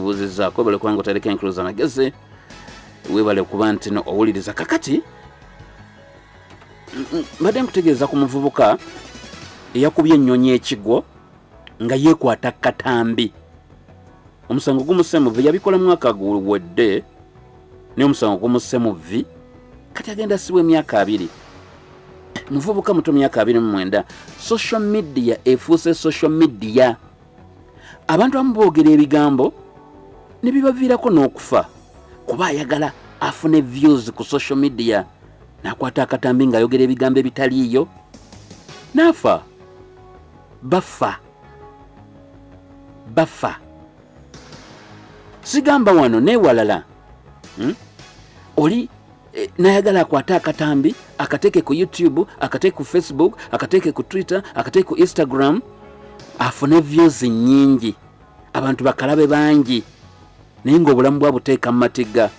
nkubuuzizaako bale kubanga otereka enkuluza magezi weebale kuba nti no owuliriza. Kakati mbadde nkutegeeza ku muvubuka eyakubye ennyonyi ekigwo nga yeekwata katambi. Omusango gumuse mu vi yabikola mwaka guwedde naye omusango gumuse mu vi kati agenda sibwa emyaka abiri. Muvubuka muto myaka abiri mu mwenda social media efuuse social media. Abantu abamu boogera ebigambo ne bibaviirako n'okufa kuba ayagala afune views ku social media n'akwata akatambi ng'ayogera ebigambo ebitaliiyo. N'afa. Bafa. Bafa. Sigamba wano neewalala. Hmm? oli eh, nayagala akwate akatambi akateeke ku youtube akateeke ku facebook akateeke ku twitter akateeke ku instagram afune views nyingi abantu bakalabe bangi naye ngaobulamu bwabuteeka mu matiga.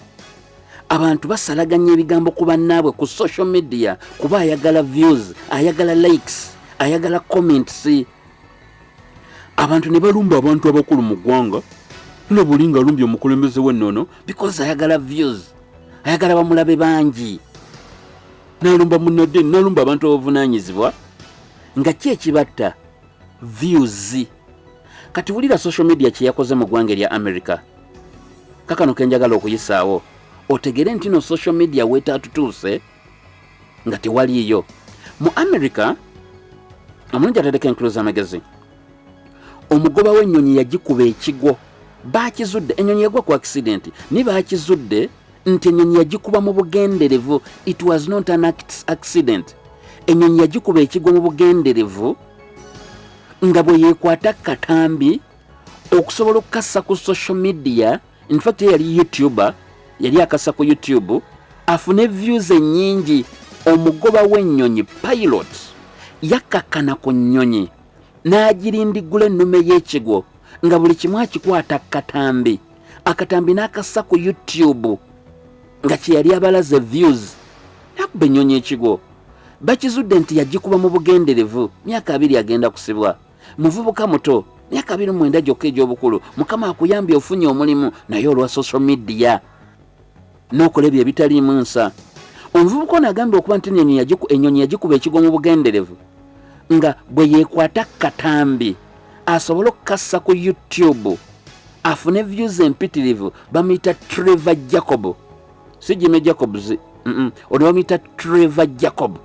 Abantu basalaganya ebigambo ku bannaabwe ku social media kuba ayagala views ayagala likes ayagala comments. Abantu ne balumba abantu abakulu mu ggwanga. Na buli nga alumbye omukulembeze w'ennono because ayagala views ayagala bamulabe bangi. Nalumba munadde nalumba abantu abavunanyizibwa nga ki ekibatta views. Kati wulira social media kyeyakoze mu ggwanga erya america kakano kenjagala okuyisaawo. Otegere nti no social media weetaatutuuse nga tewaliiyo. Mu america omulungi atereka enkulu z'amagezi omugoba w'ennyonyi yagikuba ekigwo. Bakizudde ennyonyi yagwa ku accident ni bakizudde nti ennyonyi yagikuba mu bugenderevu. It was not an accident. Ennyonyi yagikuba ekigwo mu bugenderevu nga bwe yeekwata katambi okusobola okukassa ku social media infact ye yali youtuber yali akassa ku youtube afune views ennyingi omugoba w'ennyonyi pilot yakkakkana ku nnyonyi n'agirindigula ennume y'ekigwo nga buli kimu akikwata katambi akatambi n'akassa ku youtube nga kyeyali abalaze views. Nakuba ennyonyi ekigwo. Bakizudde nti yagikuba mu bugenderevu myaka abiri agenda kusibwa. Muvubuka muto myaka abiri mu mwenda gyokka egy'obukulu mukama akuyambye ofunye omulimu naye olwa social media n'okola ebyo ebitaliimu nsa. Omuvubuka ono agambye okuba nti ennyonyi yagikuba ekigwo mu bugenderevu nga bwe yeekwata katambi asobole okukassa ku youtube afune views empitirivu bamuyita trevor jacob. Si jime jacobs ono bamuyita trevor jacob.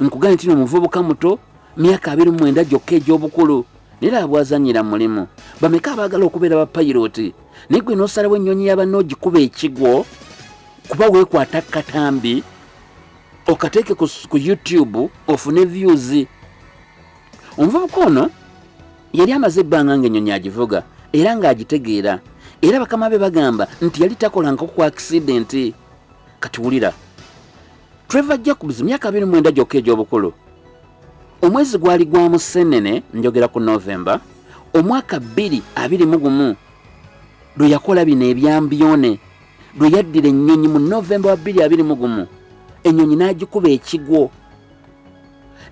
Nkugambye nti no omuvubuka muto myaka abiri mu mwenda gyokka egy'obukulu naye aba bwazanyira mulimu. Bameka abaagala okubeera bapayiroti naye gwe n'osalawo ennyonyi yabanna ogikuba ekigwo kuba weekwata katambi okateeke ku, youtube ofune views. Omuvubuka ono yali amaze ebbanga ng'ennyonyi agivuga era ng'agitegeera. Era bakama be bagamba nti yali takolanko ku accidenti katiwulira trevor jacobs myaka 29 gyokka egy'obukulu omwezi gwali gwa musenene njogera ku novemba omwaka 221 lwe yakola bino ebyambyone lwe yaddira ennyonyi mu novemba wa 221 ennyonyi n'agikuba ekigwo.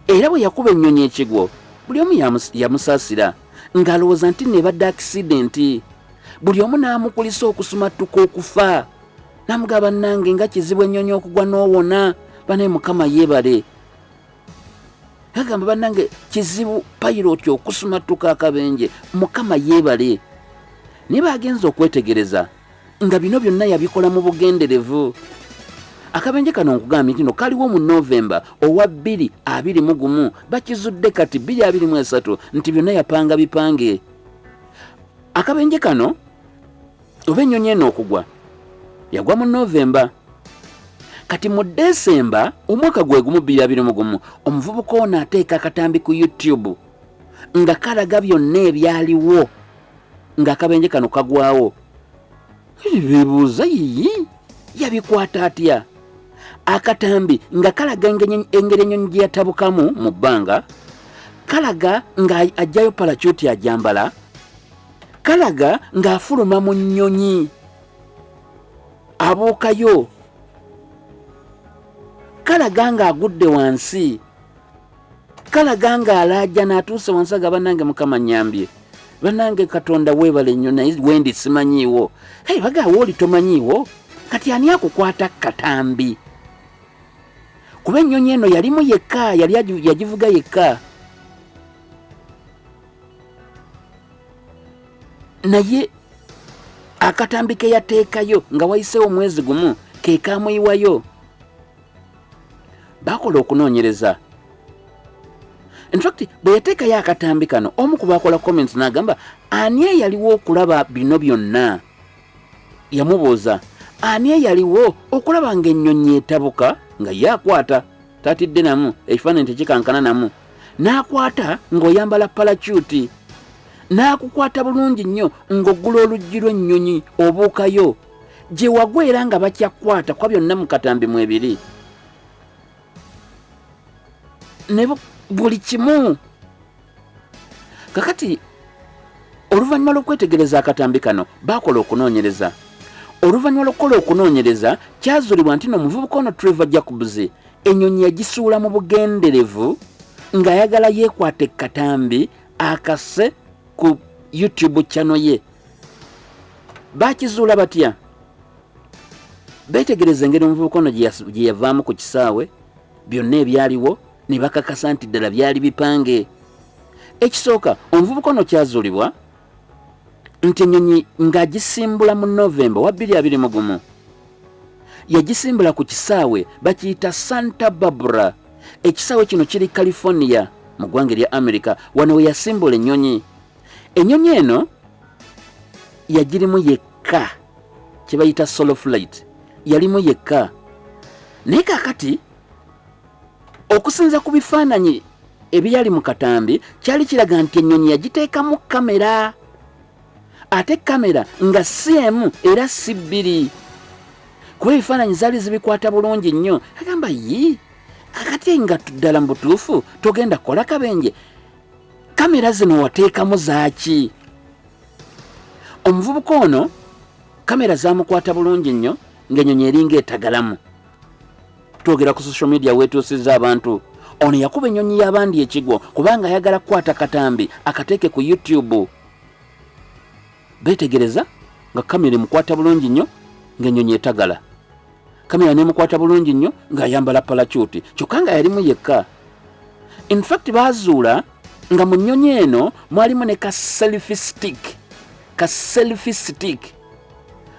Era bwe yakuba ennyonyi ekigwo buli omu yamus- yamusaasira ng'alowooza nti nebadde akisidenti buli omu n'amukulisa okusumatuka okufa namugaba nange nga kizibu ennyonyi okugwa n'owona banaye mukama yeebale agamba bannange kizibu payiroti okusumatuka akabenje mukama yeebale. Naye bagenza okwetegereza nga bino byonna yabikola mu bugenderevu. Akabenje kano nkugambye nti no kaliwo mu novemba owa 221 bakizudde kati 223 nti byonna yapanga bipange. Akabenje kano oba ennyonyi eno okugwa yagwa mu novemba kati mu desemba omwaka gwe gumu 221 omuvubuka ono ateeka akatambi ku youtube nga kalaga byonna ebyaliwo ng'akabenje kano kagwawo. Bebuuza yiyi yabikwata atya? Akatambi nga kalaga engeri ennyonyi gye yatabukamu mu bbanga kalaga nga ajjayo palacuti ajambala kalaga ng'afuluma mu nnyonyi abuukayo kalaga ng'agudde wansi. Kalaga ng'alaaja n'atuuse wansi aga bannange mukama nyambye. Banange katonda weebale nnyo naye wendi simanyiiwo. Hey bagaawo oli tomanyiiwo? Kati ani akukwata katambi? Kuba ennyonyi eno yalimu yekka yali agi- yagivuga yekka. Naye akatambi ke yateekayo nga wayiseewo omwezi gumu ke kamuyiwayo bakola okunoonyereza. Infact bwe yateekayo akatambi kano omu ku bakola comments n'agamba ani eyaliwo okulaba bino byonna? Yamubuuza ani eyaliwo okulaba ng'ennyonyi etabuka nga ye akwata tatidde namu ekifaananyi tekikankana namu. N'akwata ng'oyambala palacuti n'akukwata bulungi nnyo ng'oggula oluggi lw'ennyonyi obuukayo. Gye wagwa era nga bakyakwata kwa byonna mu katambi mu ne bu- buli kimu. Kakati oluvannyuma lw'okwetegereza akatambi kano baakola okunoonyereza. Oluvannyuma lw'okukola okunoonyereza kyazuulibwa nti n'omuvubuka ono trevor jacobs ennyonyi yagisuula mu bugenderevu ng'ayagala yeekwata ekkatambi akase ku youtube channel ye. Baakizuula batya? Beetegereza engeri omuvubuka ono gye yavaamu ku kisaawe byonna ebyaliwo ne bakakasa nti ddala byali bipange. Ekisooka omuvubuka ono kyazuulibwa nti ennyonyi ng'agisimbula mu novemba wa 221 yagisimbula ku kisaawe bakiyita santa barbara. Ekisaawe kino kiri california mu ggwanga erya america wano we yasimbula ennyonyi. Ennyonyi eno yagirimu yekka kye bayita solo flight. Yalimu yekka. Naye kaakati okusinza ku bifaananyi ebyali mu katambi kyali kiraga nti ennyonyi yagiteekamu kamera ate kamera nga si emu era si bbiri. Kuba ebifaananyi zaali zibikwata bulungi nnyo. Agamba yi akati nga ddala mu butuufu togenda kukola kabenje. Kamera zino wateekamu zaaki omuvubuka ono kamera zamukwata bulungi nnyo ng'ennyonyi eringa etagalamu twogera ku social media weetuusizza abantu. Ono yakuba ennyonyi y'abandi ekigwo kubanga ayagala kukwata katambi akateeke ku youtube. Beetegereza nga kamera emukwata bulungi nnyo ng'ennyonyi etagala. Kamera nemukwata bulungi nnyo ng'ayambala palacuti kyokka nga yalimu yekka. Infact baazuula nga mu nnyonyi eno mwalimu ne ka selfi stick ka selfi stick.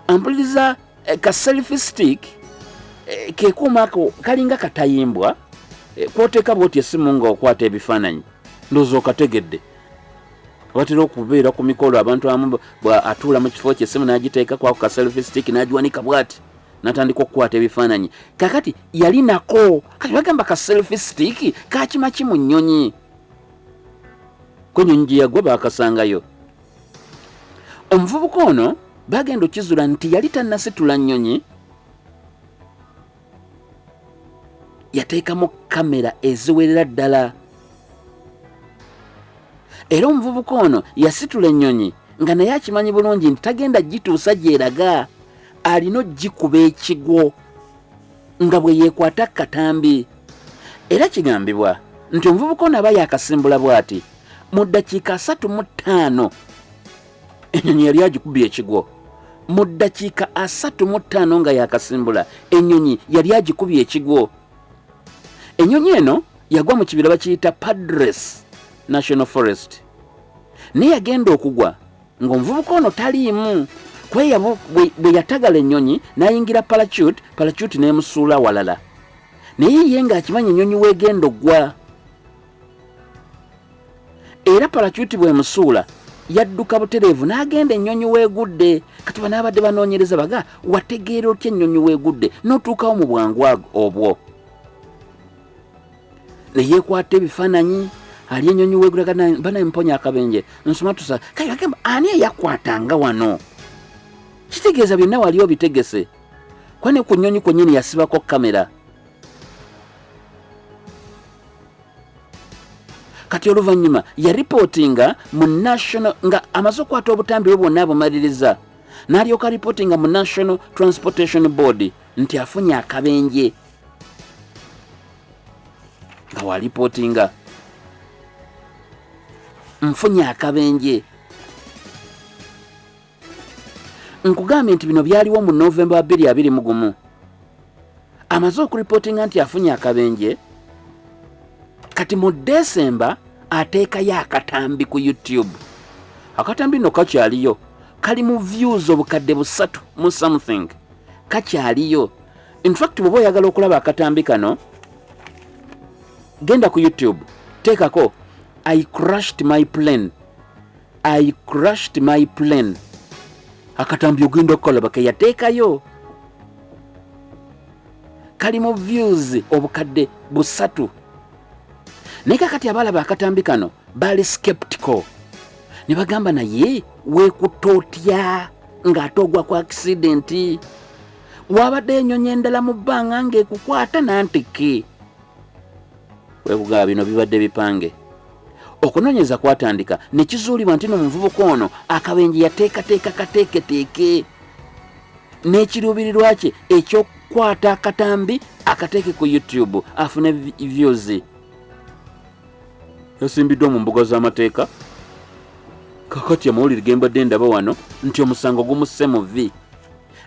Ampuliriza eh, ka selfi stick eh, kekuuma ako kalinga katayimbwa. Eh, kwoteeka bwoti essimu ng'okwata ebifaananyi. Ndowooza okategedde. Batera okubeera ku mikolo abantu amu atuula mu kifo kye essimu n'agiteekako ako ka selfi stick n'agiwanika bw'ati natandika okukwata ebifaananyi. Kakati yali nako kati bagamba ka selfi stick kakima ki mu nnyonyi? Kwenyonyi gye yagwa baakasangayo. Omuvubuka ono bagenda okizula nti yali tannasitula nnyonyi yateekamu kamera eziwerera ddala. Era omuvubuka ono yasitula ennyonyi nga naye akimanyi bulungi nti tagenda gituusa gyeraga alina ogikuba ekigwo nga bwe yeekwata katambi era kigambibwa nti omuvubuka ono aba yakasimbula bw'ati mu ddakiika asatu mu ttaano ennyonyi yali agikubye ekigwo mu ddakiika asatu mu ttaano nga yakasimbula ennyonyi yali agikubye ekigwo ennyonyi eno yagwa mu kibira bakiyita padres national forest. Naye yagenda okugwa ng'omuvubuka ono taliimu. Kweya bwe yatagala ennyonyi n'ayingira palacute palacute n'emusuula walala. Naye ye ng'akimanya ennyonyi weegenda oggwa. Era palacute bw'emusuula yadduka butereevu n'agenda ennyonyi weegudde. Kati banaabadde banoonyereza baga wategeera otya ennyonyi weegudde? N'otuukawo mu bwangu obwo neyeekwata ebifaananyi ali ennyonyi weegudde banamponya akabenje. Nsoma tusa kale bagamba ani eyakwatanga wano? Kitegeeza byonna wali obitegese kwane ku nnyonyi kwennyini yasibako kamera kati oluvannyuma yaripootinga mu national nga amaze okukwata obutambi bwe bwonna abumaliriza n'alyoka ripootinga mu national transportation board nti afunye akabenje nga waripootinga nfunye akabenje. Nkugambye nti bino byaliwo mu novemba wa 221 amaze okuripootinga nti afunye akabenje kati mu desemba ateekayo akatambi ku youtube. Akatambi nno kakyaliyo kali mu views obukadde busatu mu something. Kakyaliyo. Infact bweoba oyagala okulaba akatambi kano genda ku youtube teekako i crushed my plane i crushed my plane akatambi ogenda okukalaba keyateekayo kali mu views obukadde busatu. Naye kakati abalaba akatambi kano baali skeptical. Ne bagamba naye weekutta otya ng'ate ogwa ku akisidenti wabadde enyonyi endala mu bbanga ng'ekukwata nantike wekugaba bino bibadde bipange. Okunoonyeza kwatandika ne kizuulibwa nti no muvubuka ono akabenje yateekateeka kateeketeeke. N'ekiruubirirwa kye ekyokukwata akatambi akateeke ku youtube afune vi- views. Yasimbiddwa mu mbuga z'amateeka. Kakati amawulire gembadde ndaba wano nti omusango gumusse mu vi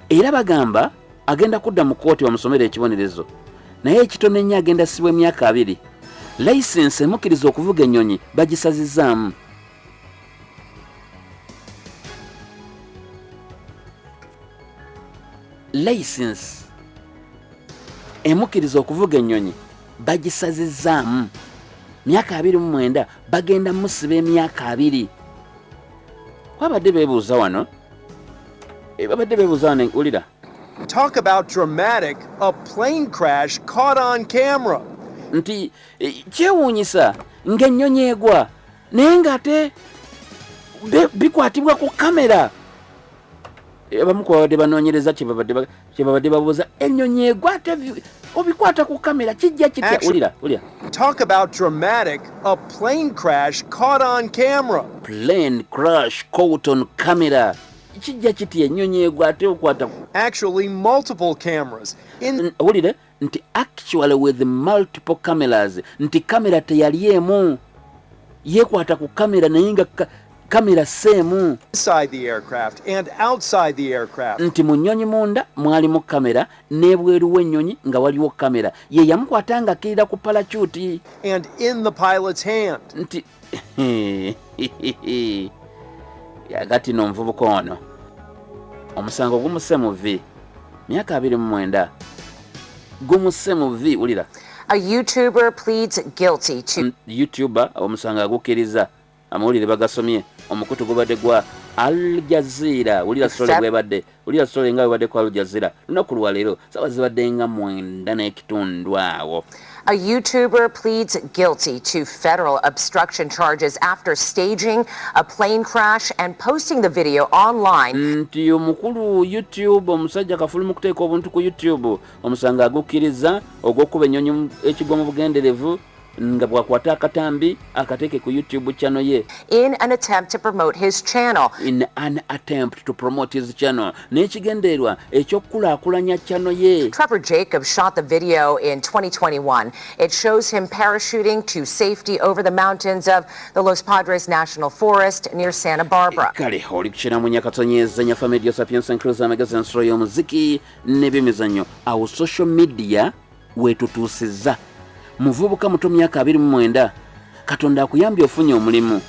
era bagamba agenda kudda mu kooti bamusomera ekibonerezo naye ekitono ennyo agenda sibwa emyaka abiri layisinsi emukkiriza okuvuga ennyonyi bagisazizaamu layisinsi emukkiriza okuvuga ennyonyi bagisazizaamu myaka abiri mu mwenda bagenda musiba emyaka abiri wabadde beebuuza wano Eh, babadde beebuuza wano wulira Talk about dramatic. A plane crash caught on camera. Nti eh, kyewuunyisa ng'ennyonyi egwa naye ng'ate bikwatibwa ku kamera Eh, abamu ku babadde banoonyereza kyebabadde ba- kyebabadde babuuza ennyonyi egwa ate bi- obikwata ku kamera kijja kitya Action. wulira wulira Talk about dramatic. A plane crash caught on camera. plane crash caught on camera kijja kitya ennyonyi egwa ate okwata Actually, multiple cameras. In wulire nti actually with multiple cameras. Nti kamera teyali emu. Yeekwata ku kamera naye nga ka- kamera seemu inside the aircraft and outside the aircraft. nti mu nnyonyi munda mwalimu kamera n'ebweru w'ennyonyi nga waliwo kamera ye yamukwata nga akkirira ku palacuti And in the pilot's hand. nti yagati no omuvubuka ono. Omusango gumusse mu vi myaka abiri mu mwenda gumusse mu vi wulira. A YouTuber pleads guilty to youtuber omusango agukkiriza amawulire bagasomye. Omukutu gubadde gwa al jazeera. Wulira sitole bwebadde wulira sitole nga bwebadde ku al jazeera. Lunaku lwaleero sawa zibadde nga mwenda n'ekitundu awo a YouTuber pleads guilty to federal obstruction charges after staging a plane crash and posting the video online. Mm, nti omukulu youtube omusajja obuntu ku youtube ennyonyi ekigwa mu bugenderevu nga bwakwata akatambi akateeke ku youtube channel ye in an attempt to promote his channel. in an attempt to promote his channel n'ekigendererwa ekyokukulaakulanya channel ye Trevor Jacobs shot the video in 2021. It shows him parachuting to safety over the mountains of the Los Padres National Forest near Santa Barbara. kale oli kukina mu nyakatonyeeza nyafa media sapiens enclos amagezi ensolo y'omuziki n'ebyemizannyo awo social media wetutuusizza muvubuka muto myaka 29 katonda akuyambye ofunye omulimu.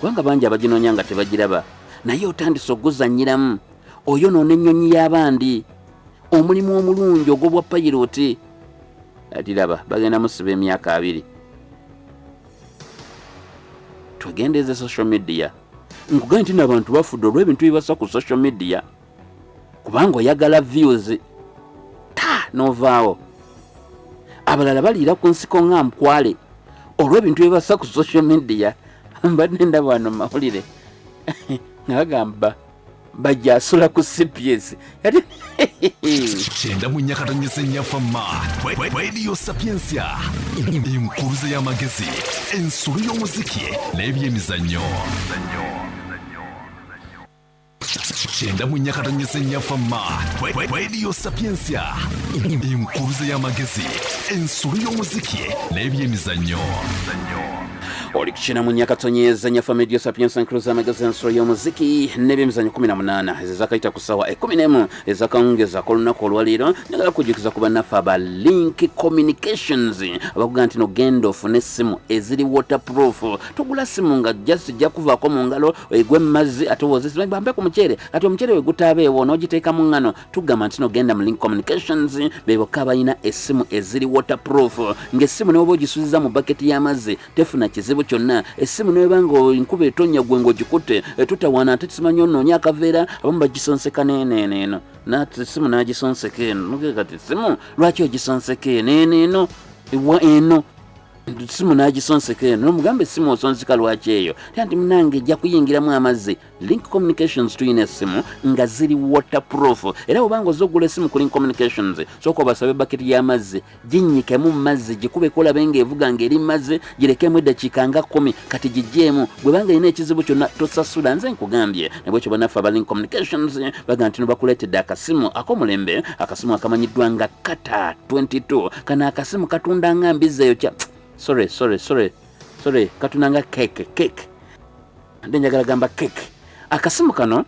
Kubanga bangi abaginoonya nga tebagiraba. Naye otandise oguzannyiramu oyonoona ennyonyi y'abandi. Omulimu omulungi ogw'obwa payiroti. Ati raba bagenda musiba emyaka abiri. Twegendeeze social media. Nkugambye nti n'abantu bafudde olw'ebintu bibasa ku social media. Kubanga oyagala views. Ta novaawo abalala baliira ku nsiko nga nkwale olw'ebintu bibasa ku social media mbadde ndaba wano mawulire. Nga bagamba bajja asula ku cps ati kyenda mu nyakatanyisa ennyafama radio sapiensia. Enkuruze y'amagezi ensolo y'omuziki n'ebyemizannyo kyenda mu nyakatanyisa ennyafama radio sapiensia. Enkuruze y'amagezi ensolo y'omuziki n'ebyemizannyo olikukina mu nyakatonyeeza nyafa medio sapiensa nkuluza amagezi ensolo y'omuziki n'ebyemizanyo 18 ezizakayita ku sawa 11 ezakawungeza kolunaku olwaleero njagala kujjukiza ku bannaffe aba link communications. Abakuga nti nogenda ofune essimu eziri waterproof. Togula simu nga just jja kuvaako mu ngalo. Egwe mumazzi ate wozesibambe ku muceere ati omuceere we gutaabeewo n'ogiteeka mu ngano tugamba nti nogenda mu link communications bebokka abalina essimu eziri waterproof. Ng'essimu neoba ogisuziza mu baketi y'amazzi tefuna kizibu kyonna. Essimu newebanga enkuba etonnya gwe ng'ogikutte tutawaana ate tusimanyi onoonya akaveera abamu bagisonseka neeneeneeno. Nati essimu n'agisonseka eno. Nogeka ti essimu lwaki ogisonseka eno eno eno ewa eno simu n'agisonseka eno nomugamba essimu osonseka lwaki eyo? Tya nti munange ejja kuyingiramu amazzi. Link communications tuyina essimu nga ziri waterproof. Era bwobanga oza ogula essimu ku link communications sooka obasabe baketi y'amazzi ginyikemu mu mazzi gikubeko olabe ng'evuga ng'eri mu mazzi girekemu eddakiika nga kumi kati gigyemu bwebanga erina ekizibu kyonna tosasula nze nkugambye. Nabwekyo banaffe aba link communications baga nti nobakuleetedde akasimu ak'omulembe akasimu akamanyiddwa nga kata 22 kano akasimu katunda nga mbizeeyo kya sorry sorry sorry. Sorry katunda nga cake cake. Ate njagala gamba cake. Akasimu kano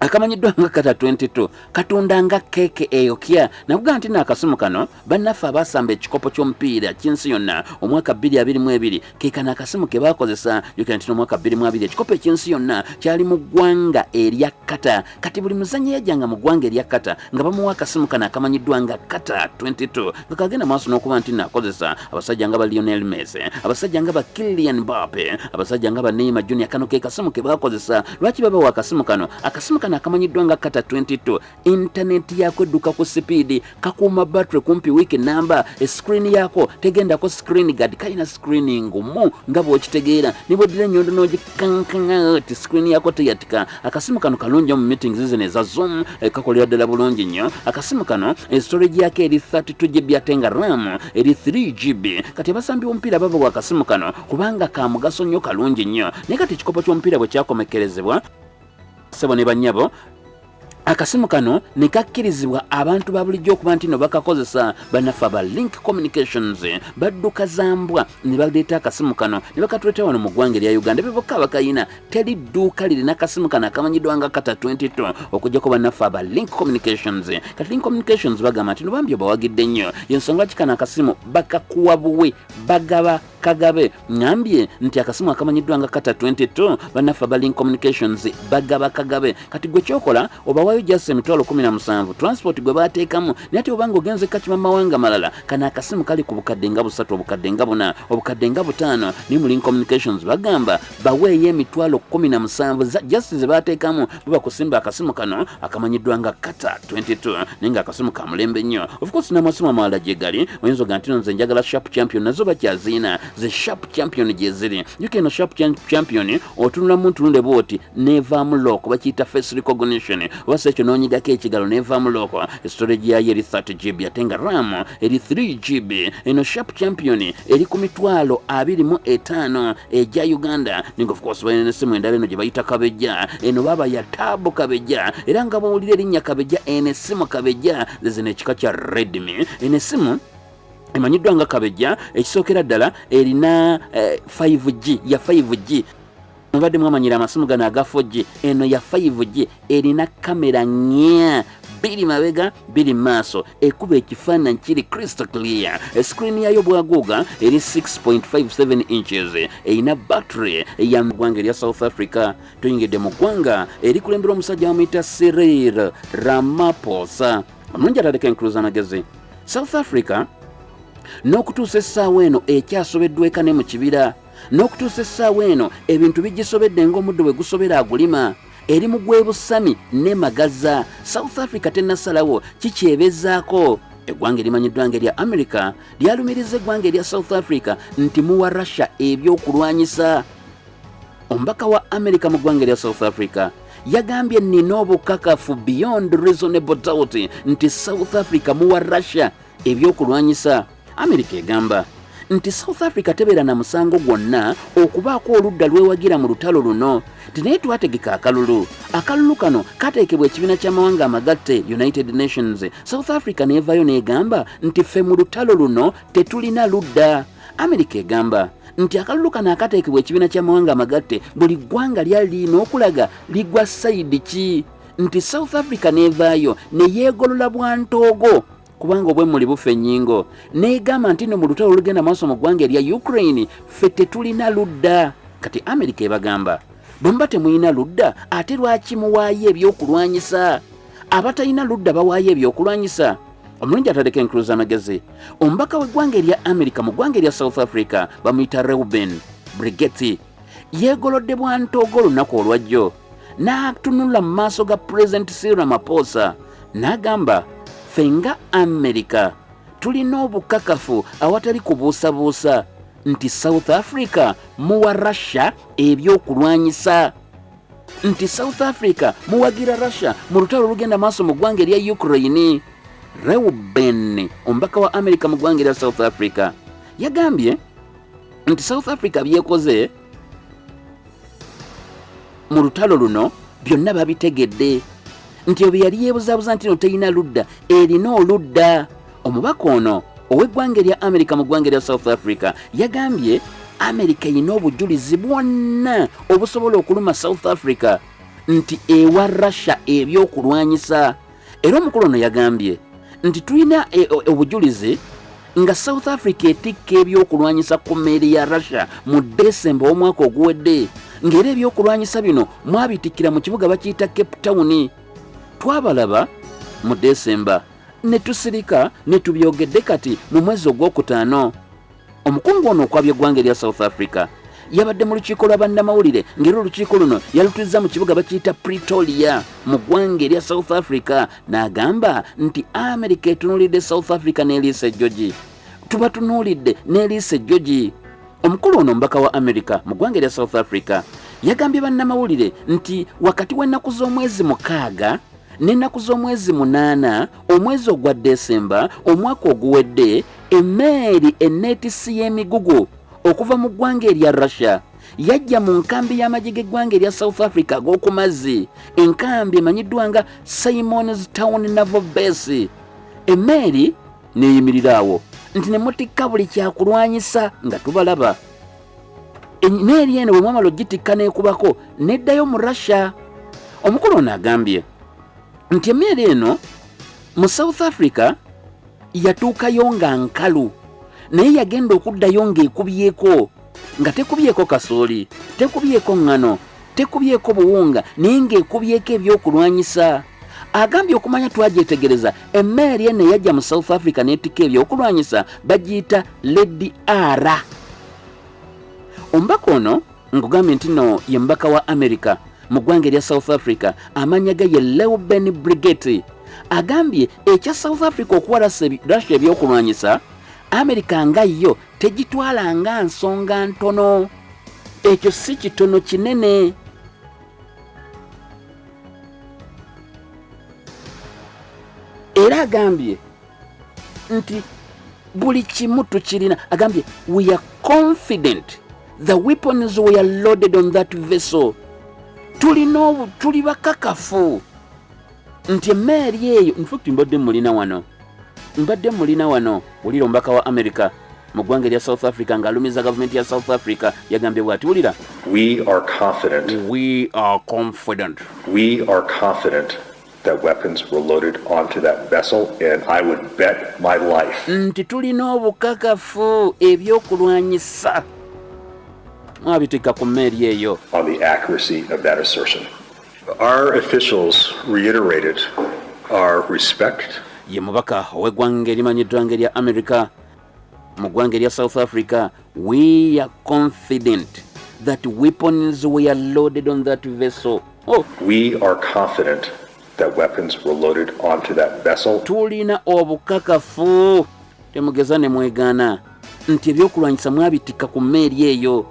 akamanyiddwa nga kata 22 katunda nga keeke eyokya nakuga nti naakasimu kano bannaffe abasamba ekikopo ky'omupiira ky'ensi yonna omwaka 2022 kekano akasimu ke bakozesa jukira nti n'omwaka 2022 ekikopo eky'ensi yonna kyali mu ggwanga erya kata. Kati buli muzanyi yajjanga mu ggwanga erya kata nga bamuwa akasimu kano akamanyiddwa nga kata 22 nga kagenda maaso n'okuba nti naakozesa abasajja nga ba lionel mese abasajja nga ba kilian bape abasajja nga ba neima junior kano ke kasimu ke bakozesa lwaki babawa akasimu kano? Akasimu kano akamanyiddwa nga kata 22 intaneti yako edduka ku sipiidi kakuuma battery kumpi wiiki namba escreen yako tegendako screen guard kalina screen ngumu nga bwokitegeera. Nibweddira enyondo nogikankanga ti screen yako teyatika akasimu kano kalungi mu meetings zino eza zoom kakolera ddala bulungi nnyo akasimu kano estorage yako eri 32 gb ate nga ram eri 3 gb kati abasambi b'omupiira babawa akasimu kano kubanga ka mugaso nnyo kalungi nnyo naye kati ekikopo ky'omupiira bwe kyakomekerezebwa ssebo ne bannyabo akasimu kano ne kakkirizibwa abantu ba bulijjo okuba nti no bakakozesa bannaffe aba link communications badduka zambwa ne baleeta akasimu kano ne bakatuleeta wano mu ggwanga erya uganda. Bebokka abakayina teri dduuka lirina akasimu kano akamanyiddwa nga kata 22 okugjako bannaffe aba link communications. Kati link communications bagamba nti nobambi obawagidde nnyo? Yensonga lwaki kano akasimu? Bakakuwa buwe bagaba kagabe ngambye nti akasimu akamanyiddwa nga kata 22 bannaffe abalink communications bagaba kagabe. Kati gwe kyokola obawayo jasi emitwalo 17 transport gwe bateekamu naye ate obanga ogenze kakima mawanga malala. Kana akasimu kali ku bukadde nga busatu obukadde nga buna obukadde nga butaano naye mu communications bagamba baweeyo emitwalo 17 jasi ze bateekamu babakusimba akasimu kano akamanyiddwa nga kata 22 naye nga akasimu ka mulembe nnyo. Of course n'amasimu amalala gye gali oyinza oga nti no nze njagala sharp champion nazo bakyaziina ze sharp champion gye ziri. Juka eno sharp Cham- champion otunulamu ntunule bwoti nevaamu looko bakiyita face recognition. Oba si ekyo n'onyigako ekigalo nevaamu looko estorage yayo eri 30 gb ate nga ram eri 3 gb eno sharp champion eri ku mitwalo 25 egya uganda. Ninga of course balina nesimu endala eno gye bayita kabejja. Eno baba ya taabu kabejja. Era nga bawulira erinnya kabejja eno esimu kabejja. Zezino ekika kya redmi. Eno esimu emanyiddwa nga kabejja ekisookera ddala erina eh, 5g ya 5g mubadde mwamanyira amasimu gano aga 4g eno ya 5g erina kamera nya biri mabega biri maaso. Ekuba ekifaananyi kiri crystal clear. Escreen yayo bwaguuga eri 6.57 inches. Erina battery ya ggwanga erya south africa. Tuyingidde mu ggwanga erikulembera omusajja wamuyita cyril ramaphosa. Omulungi ataleka enkuluza amagezi south africa n'okutuusa essaawa eno ekyasobeddwa eka ne mu kibira n'okutuusa essaawa eno ebintu bigisobedde ng'omuddo bwe gusobera agulima eri mu gwebusami ne magaza south africa tennasalawo kikyebezaako. Eggwanga erimanyiddwa nga erya america lyalumiriza eggwanga erya south africa nti muwa russia ebyokulwanyisa. Omubaka wa america mu ggwanga erya south africa yagambye nina obukakafu beyond reasonable doubt nti south africa muwa russia ebyokulwanyisa america egamba nti south africa tebeera na musango gwonna okubaako oludda lwewagira mu lutalo luno tinaye twategeka akalulu. Akalulu kano kateekebwa ekibiina ky'amawanga amagatte united nations. South africa neevaayo n'egamba nti ffe mu lutalo luno tetulina ludda. America egamba nti akalulu kano akateekebwa ekibiina ky'amawanga amagatte buli ggwanga lyali lirina okulaga ligwa sayidi ki? Nti south africa neevaayo ne yeegolola bwantoogo kubanga obwemmuli bufa ennyingo. Neegamba nti no mu lutalo olugenda maaso mu ggwanga erya ukraine ffe tetulina ludda. Kati amerika ebagamba bwe muba temulina ludda ate lwaki muwaayo ebyokulwanyisa? Abatalina ludda bawaayo ebyokulwanyisa? Omulungi atadeko enkuluza amagezi. Omubaka w'eggwanga erya amerika mu ggwanga erya south africa bamuyita reuben brigeti yeegolodde bwantoogo olunaku olwajjo. N'atunula mu maaso ga pulezidenti cyril ramaphosa n'agamba ffe nga amerika tulina obukakafu awatali kubuusabuusa nti south africa muwa russia ebyokulwanyisa. Nti south africa muwagira russia mu lutalo olugenda maaso mu ggwanga erya ukraine. Reuben omubaka wa amerika mu ggwanga erya south africa yagambye nti south africa byekoze mu lutalo luno byonna babitegedde nti obe yali yeebuzaabuza nti no terina ludda. Erina oludda. Omubaka ono ow'eggwanga erya amerika mu ggwanga erya south africa yagambye amerika erina obujulizi bwonna obusobola okuluma south africa nti ewa russia ebyokulwanyisa. Era omukulu ono yagambye nti tulina e- o- obujulizi nga south africa etikka ebyokulwanyisa ku mmeeri ya russia mu desemba omwaka oguwedde ng'era ebyokulwanyisa bino mwabitikkira mu kibuga bakiyita cape town twabalaba mu desemba ne tusirika ne tubyogedde kati mu mwezi ogwokutaano omukungu ono okwabya eggwanga erya south africa yabadde mu lukiiko lwa bannamawulire ng'era olukiiko luno yalutuzza mu kibuga bakiyita pretoria mu ggwanga erya south africa n'agamba nti america etunuulidde south africa n'eliisa ejjogi tuba tunuulidde n'eliisa ejjogi omukulu ono omubaka wa america mu ggwanga erya south africa yagambye bannamawulire nti wakati w'ennaku z'omwezi mukaaga n'ennaku z'omwezi munaana omwezi ogwa desemba omwaka oguwedde emmeeri enneetisi y'emigugu okuva mu ggwanga erya russia yajja mu nkambi y'amagye g'eggwanga erya south africa ag'oku mazzi enkambi emanyiddwa nga simons town naval base. Emmeeri neeyimirira awo nti ne mutikka buli kyakulwanyisa nga tubalaba. Emmeeri eno bwe mwamala ogitikka n'ekubako neddayo mu russia. Omukulu ono agambye nti emmeeri eno mu south africa yatuukayo nga nkalu naye yagenda okuddayo ng'ekubyeko nga tekubyeko kasooli tekubyeko ŋŋano tekubyeko buwunga naye ng'ekubyeko ebyokulwanyisa. Agambye okumanya twagyetegereza emmeeri eno eyajja mu south africa n'etikka ebyokulwanyisa bagiyita ledi ara. Omubaka ono nkugambye nti no ye mubaka wa america mu ggwanga erya south africa. Amanya ge ye leuben brigeti agambye ekya south africa okuwa Russia- ebyokulwanyisa america nga yo tegitwala nga nsonga ntono. Ekyo si kitono kinene. Era agambye nti buli kimu tukirina agambye we are confident the weapons were loaded on that vessel tulina tuli bakakafu. Nti emmeeri eyo infact mbadde mulina wano. Mbadde mulina wano wulira omubaka wa america mu ggwanga erya south africa ng'alumiza gavumenti ya south africa yagambye bw'ati wulira. We are confident, we are confident. We are confident that weapons were loaded onto that vessel, and I would bet my life. Nti tulina obukakafu ebyokulwanyisa mwabitikka ku mmeeri eyo. Ye mubaka ow'eggwanga erimanyiddwa nga erya america mu ggwanga erya south africa we are confident that weapons were loaded on that vessel. Oh, We are confident that weapons were loaded onto that vessel, tulina obukakafu. Temugeza ne mwegaana nti ebyokulwanyisa mwabitikka ku mmeeri eyo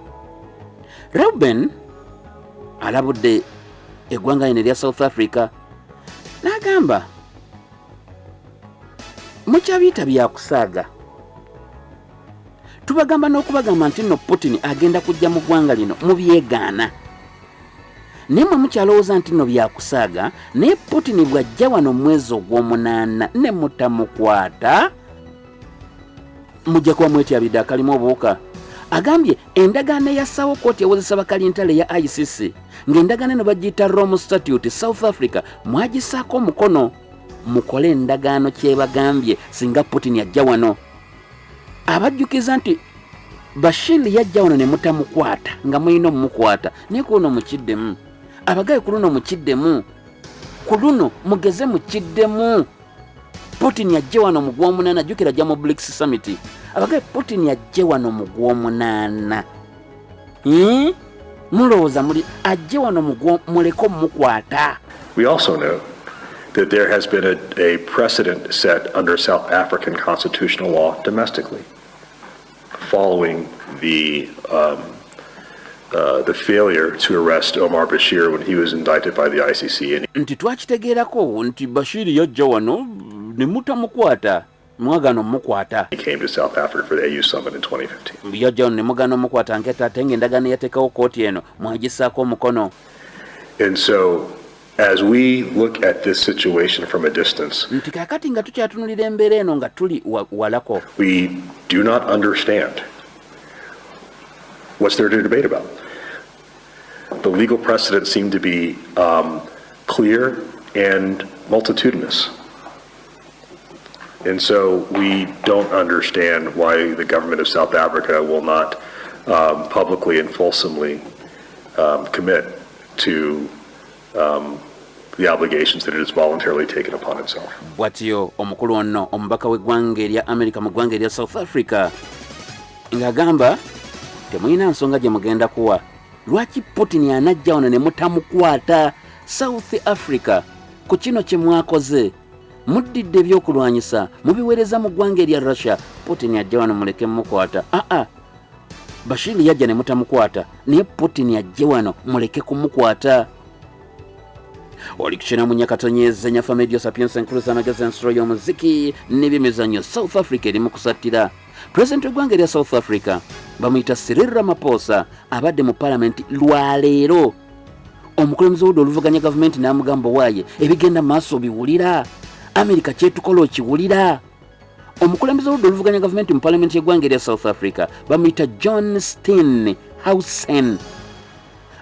reuben alabudde eggwanga lino erya south africa n'agamba mukyabiyita byakusaaga tubagamba n'okubagamba nti nno putin agenda kujja mu ggwanga lino mubyegaana naye mwe mukyalowooza nti nno byakusaaga naye putin bw'ajja wano mwezi ogw'omunaana ne mutamukwata mujja kuba mwetyabidde akalimu obuwuka agambye endagaano eyassawo kooti ewozesa bakalintale ya icc ng'endagaano eno bagiyita rome statute south africa mwagisaako omukono. Mukole endagaano kyebagambye singa putin yajja wano. Abajjukiza nti bashir yajja wano ne mutamukwata nga mulina omumukwata naye ku luno mukiddemu. Abagaye ku luno mukiddemu. Ku luno mugeze mukiddemu putin yajje wano mu gwomunaana jjukira ajja mu brics summit abagaye putin yajje wano mu gwomunaana Hmm? mulowooza muli ajje wano muleke omumukwata We also know that there has been a, a precedent set under South African constitutional law domestically following the, um, uh, the failure to arrest Omar Bashir when he was indicted by the ICC. And nti twakitegeerako nti bashiri yajja wano ne mutamukwata mwagaana omumukwata he came to South Africa for the AU summit in 2015. yajja wano ne mugaana omukwata nketa ate ng'endagaano yateekawo kooti eno mwagisaako omukono And so, as we look at this situation from a distance, nti kaakati nga tukyatunulira embeera eno nga tuli wa- walako we do not understand what's there to debate about. The legal precedents seem to be um, clear and multitudinous. And so we don't understand why the government of South Africa will not um, publicly and fulsomely um, commit to um, the obligations that it has voluntarily taken upon itself. Watio omukulu ono omubaka w'eggwanga erya america mu ggwanga erya south africa ng'agamba temulina nsonga gye mugenda kuwa lwaki putin anajja ono ne mutamukwata south africa ku kino kye mwakoze muddidde ebyokulwanyisa mubiweereza mu ggwanga erya russia. Putin ajja wano muleke mumukwata aa bashiri yajja ne mutamukwata naye putin ajje wano muleke kumukwata. Oli kukyina mu nyakatonyeza nyafa medio sapiensa enkuluza amagezi ensolo y'omuziki n'ebyemizannyo south africa eri mu kusattira. Pulezidenti w'eggwanga erya south africa bamuyita cyril ramaphosa abadde mu palamenti lwaleero omukulembeze wudde oluvuganya gavumenti n'amugamba waaye ebigenda maaso biwulira amerika kyetukola okiwulira? Omukulembeze wudde oluvuganya gavumenti mu palamenti y'eggwanga erya south africa bamuyita john steen hausen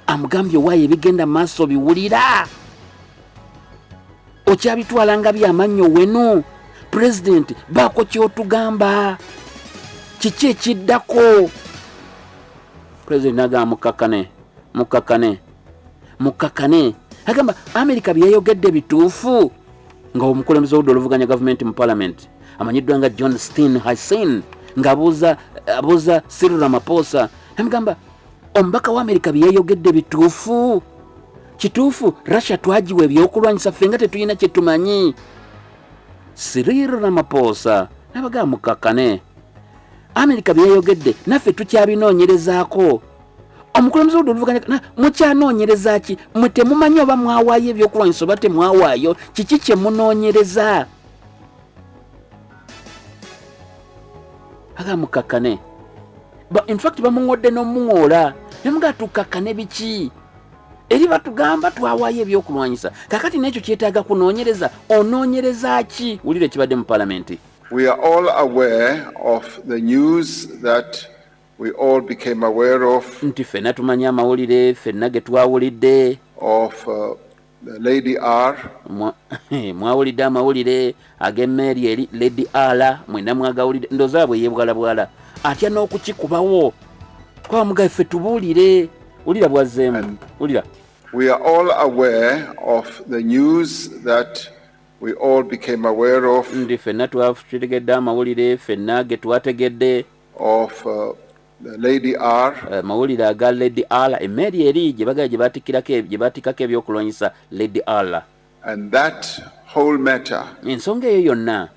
amugambye waaye ebigenda maaso biwulira. Okyabitwala nga byamannyo wenu? Pulezidenti baako kyotugamba. Kiki ekiddako? Pulezidenti nagamba mukkakane mukkakane mukkakane agamba amerika byeyayogedde bituufu nga omukulembeze wudde oluvuganya gavumenti mu palamenti amanyiddwa nga john steen hassin ngaabuuza abuuza cyril ramaphosa amugamba omubaka wa amerika byeyayogedde bituufu? Kituufu? Russia twagiwa ebyokulwanyisa ffe nga tetulina kyetumanyi cyril ramaphosa nabagaa mukkakane amerika byeyayogedde naffe tukyabinoonyerezaako omukulembeze wudde oluvuganya mukyanoonyereza ki? Mwe temumanyi oba mwawaayo ebyokulwanyisa oba temwawaayo? Kiki kye munoonyereza? Aga mukakkane. Ba- in fact bamuŋodde n'omuŋoola. Nemugaa tukakkane biki? Eri batugamba twawaayo ebyokulwanyisa. Kakati n'ekyo kyetaaga kunoonyereza. Onoonyereza ki? Wulire ekibadde mu palamenti We are all aware of the news that we all became aware of, nti ffenna tumanyi amawulire ffenna ge twawulidde. of uh, the Lady R. Mwa- mwawulidde amawulire ag'emmeeri eri lady ala mwena mwagawulidde. Ndooza bwe yebwalabwala atya n'okukikubawo? Twamugaye ffe tubuulire. Wulira bwazzeemu. Wulira. We are all aware of the news that we all became aware of, ndi ffenna twategedde amawulire ffenna ge twategedde. of uh, the Lady R. Eh, mawulire aga lady ala emmeeri eri gye bagala gye batikkirako e- batikkako ebyokulwanyisa whole matter, ensonga eyo yonna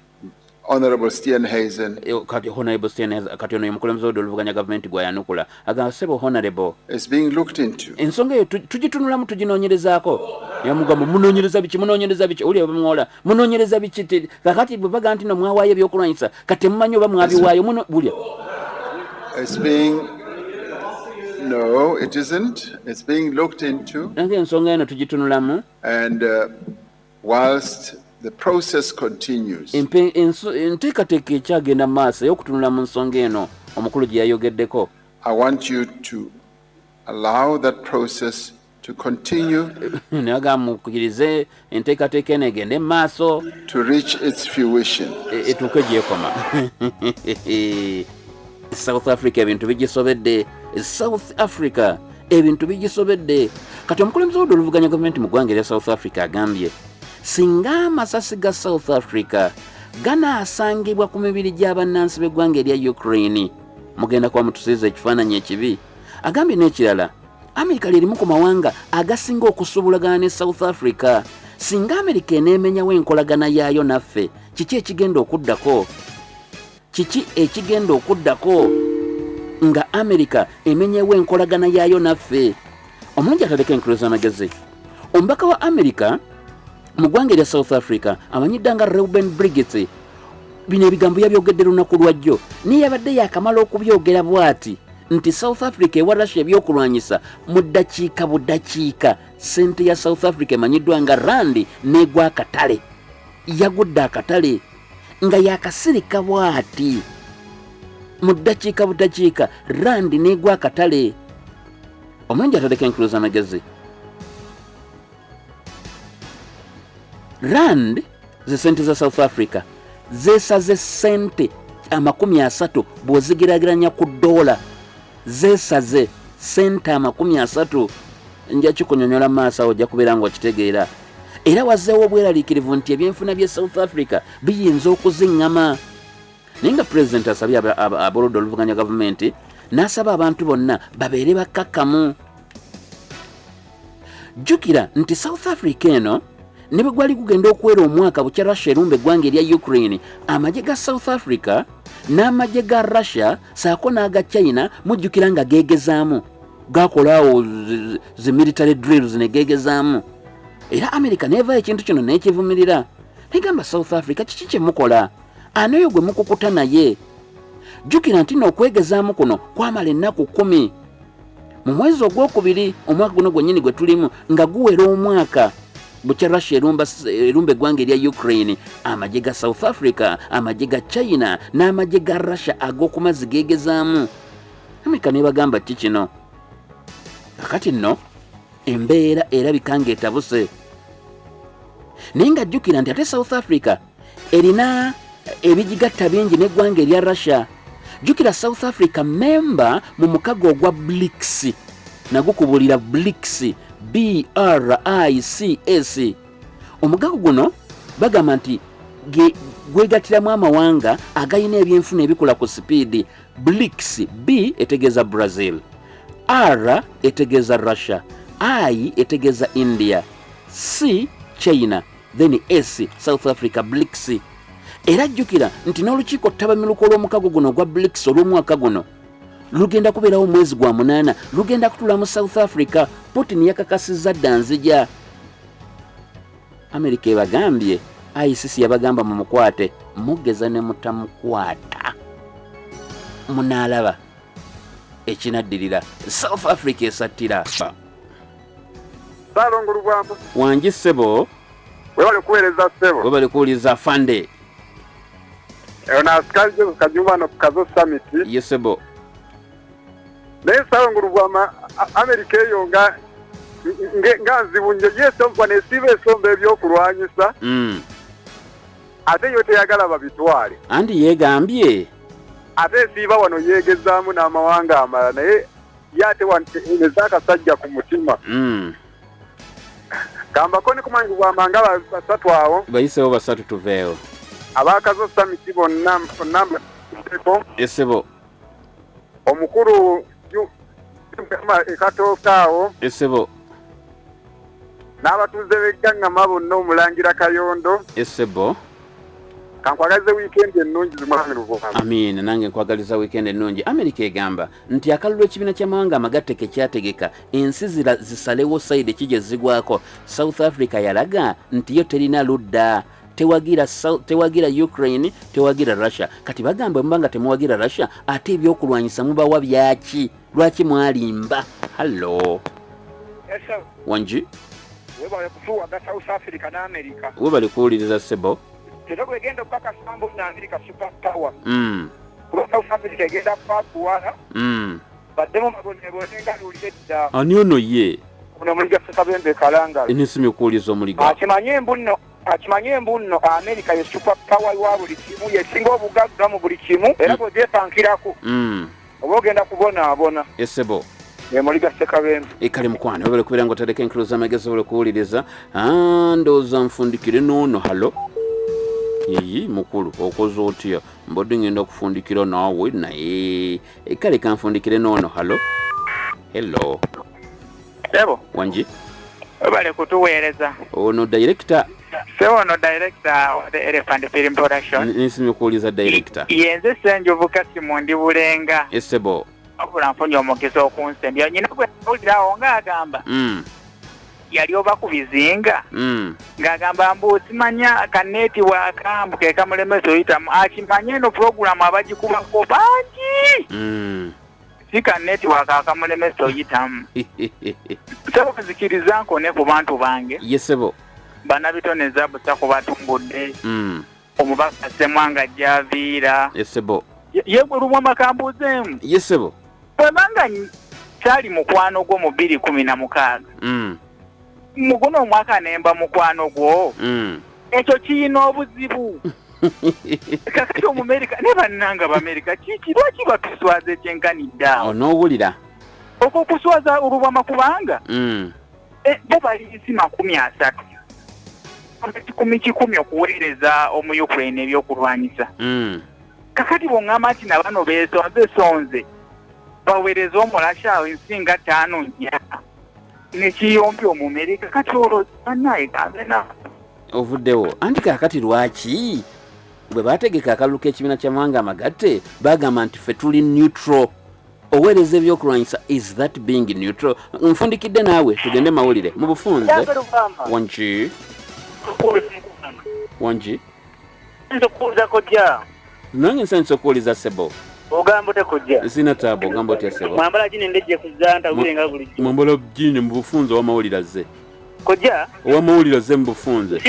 Honorable Steenhuisen, eh, kati honorable Steenhuisen, kati ono ye mukulembeze wodde oluvuganya gavumenti gwayanukula agamba sebo honorable. is being looked into. ensonga eyo tu- tugitunulamu tuginoonyerezaako yamugamba munoonyereza biki munoonyereza biki? Oli bamuwola munoonyereza biki? Kakati bwe baga nti no mwawaayo ebyokulwanyisa kati temumanyi oba mwabiwaayo muno- bulya It's being, no, it isn't. It's being looked into. ensonga eno tugitunulamu And uh, whilst the process continues, enteekateeka ekyagenda mu maaso ey'okutunula mu nsonga eno omukulu gye yayogeddeko I want you to allow that process to continue naga mukkirize enteekateeka eno egende mu maaso to reach its fruition. e- etuuke gyekoma south africa ebintu bigisobedde. South africa ebintu bigisobedde. Kati omukulembeze wodde oluvuganya gavumenti mu ggwanga erya south africa agambye singa amasasi ga south africa ganaasangibwa ku mibiri gy'abannansi b'eggwanga erya ukraine mugenda kuba mutusiiza ekifaananyi ekibi agambye n'ekirala amerika lyerimu ku mawanga agasinga okusuubulagana ne south africa. Singa amerika eneemenyawo enkolagana yaayo naffe kiki ekigenda okuddako kiki ekigenda okuddako nga amerika emenyewo enkolagana yaayo naffe? Omulungi ataleka enkulu z'amagezi. Omubaka wa amerika mu ggwanga erya south africa amanyidda nga reuben brigets bino ebigambo yabyogedde lunaku lwajjo naye yabadde yakamala okubyogera bw'ati nti south africa ewa russia ebyokulwanyisa mu ddakiika buddakiika. Sente ya south africa emanyiddwa nga randi n'egwa akatale yagudde akatale nga yakasirika bw'ati. Mu ddakiika buddakiika randi n'egwa akatale omulungi ataleka enkulu z'amagezi rand ze sente za south africa zeesaze sente amakumi asatu bw'ozigerageranya ku dola zeesaze sente amakumi asatu. Nja kikunyonyola mu maaso awo ojja kubeera nga okitegeera era wazzeewo obweraliikirivu nti ebyenfuna bye south africa biyinza okuziŋŋama. Naye nga pulezidenti asabye aboludde oluvuganya gavumenti n'asaba abantu bonna babeere bakkakkamu. Jjukira nti south africa eno ne bwe gwali gugenda okuwera omwaka bukya russia erumba eggwanga erya ukraine amagye ga south africa n'amagye ga russia saako n'aga china mujjukira nga geegezaamu. Gakolaawo zi- zi military drills ne geegezaamu era america neevaayo ekintu kino n'ekivumirira. Negamba south africa kiki kyemukola ani oyo gwe mukukuta naye? Jjukira nti n'okwegezaamu kuno kwamala ennaku kumi mu mwezi ogwokubiri omwaka guno gwennyini gwe tulimu nga guwera omwaka. Bukya russia erumba eggwanga erya ukraine amagye ga south africa amagye ga china n'amagye ga russia ag'okumazzi geegezaamu. Amerika nebagamba ki kino? Kakati nno embeera erabika ng'etabuse. Naye nga jjukira nti ate south africa erina ebigigatta bingi n'eggwanga erya russia jjukira south africa memba mu mukago ogwa blics nagukubulira blics brics omugago guno bagamba nti gwegatiramu amawanga agayina ebyenfuna ebikola ku sipiidi blics b etegeeza brazil r etegeeza russia i etegeeza india c china then s south africa blics era jjukira nti n'olukiiko ttabamiruka olw'omukago guno ogwa blics olw'omwaka guno lugenda kubeerawo omwezi gwa munaana lugenda kutula mu south africa putin yakakasizza dda nzija. Amerika ebagambye icc yabagamba mu mukwate mugeza ne mutamukwata munaalaba ekinaddirira south africa esattira saalongo lubwambo wangi ssebo? Webale kuweereza ssebo. We bali kuwuliza fande. Eyo naasikali jesu kajumba no kukazo summit. Ye ssebo. Naye saalongo lubwama A- amerika eyo nga nge- nga nzibu nje yesomba nesiiba esomba ebyokulwanyisa. Mm. ate yo teyagala babitwale. Anti yeegambye? Ate esiiba wano yeegezaamu n'amawanga amalala naye ye ate waneza akasajja ku mutima. Mm. Kambako ne kumanyi lubwama nga ba- basatu awo. Bayisewo basatu tuveewo abakazo summit bonna bonna mbeko esebo. Omukulu yu- ekatooka awo. Esebo. N'abatuuze b'eggangama bonna omulangira kayondo. Esebo kankwagaze wiikendi ennungi zimwami luvugama amiina nange nkwagaliza wiikendi ennungi. Amerika egamba nti akalulu ekibiina ky'amawanga amagatte ke kyategeka. Ensi zira zisalewo sayidi ki gye zigwako south africa yalaga nti yo terina ludda. Tewagira, tewagira ukraine tewagira russia. Kati bagamba muba nga temuwagira russia ate ebyokulwanyisa mubawa byaki? Lwaki mwalimba? Hallo wangi webale kufuwaga south africa n'amerika. We bali kuwuliriza sebo era bwegenda okukakasambu na amerika super power. Mm, kuba south africa egenda kwakuwala mm, baddemu mabonebone nga luulire dda ani ono ye? Ono muliga sekabembe kalangala nisimye okuwuliza omuliga akimanye embu nno akimanye embu nno amerika ye super power wa buli kimu yesinga obugagga mu buli kimu era bwegyepankirako Mm, oba ogenda kubonaabona esebo. Emuliga sekabembe ekale mukwana obere kubeera nga otereka enkiro z'amagezi obere kuwuliriza Ah, ndowooza nfundikire noono halo iyi mukulu okoze otya? Mbadde ngenda okufundikira naawe naye. Kale kanfundikire noono halo hello. Sebo, wangi bali kutuweereza. ono director? Sebo ono director of the Elephant Film Production. nisimye okuwuliza director. Yenze Ssenjovu Kasimundi Bulenga. esebo Wabula nfunye omukisa okunsembya. Nyina bwe yawulirawo ng'agamba. Mm, yali oba ku bizinga. Mm. ng'agamba mbu simanya kaneeti waakambu ke kamulemesa oyitamu akimanye eno puroguramu abagikubako bangi. Mm. si kaneeti waaka akamulemesa oyitamu. Sebo kuzikiriza nkone ku bantu bange. Yesebo banabitone zabusa kubatumbudde Mm. omubaka semwanga javiira. Esebo yegwerumwa makambuzeemu yesebo bwebanga kyali mukwano gwo mu bbiri kumi na mukaaga Mm, muguno omwaka nemba mukwano gwo. Mm. ekyo kiyina obuzibu. Kakati omumerika ne bannanga bamerika kiki lwaki batuswaza ekyenkaniddeawo onoowulira okwo okuswaza olubwama kubanga Mm. eh, bo balinzi makumi asatu. Kikumi kikumi okuweereza omu ukraine ebyokulwanyisa. Mm. kakati bwoŋŋamba nti na bano beesonze sonze baweereza omulasha awo ensinga ttaano nnya nekiyompya omumerika kati olwo banaye gambe na ovuddewo anti kaakati lwaki? Bwe baategeka akalulu k'ekibiina ky'amawanga amagatte bagamba nti ffe tuli neutral. Oweereza ebyokulwanyisa is that being neutral? Nfundikidde naawe tugende mawulire. Mu bufunze. Wanki wanki nkubuuza kojja nange nsanyusa okuwuliza sebo ogamba ote kojja sina taabu ogamba otya sebo? Mwambala gine ndejje kuzza ntawulenga bulijjo mwambala jini mu bufunze owamawulire azze kojja owamawulire azze mu bufunze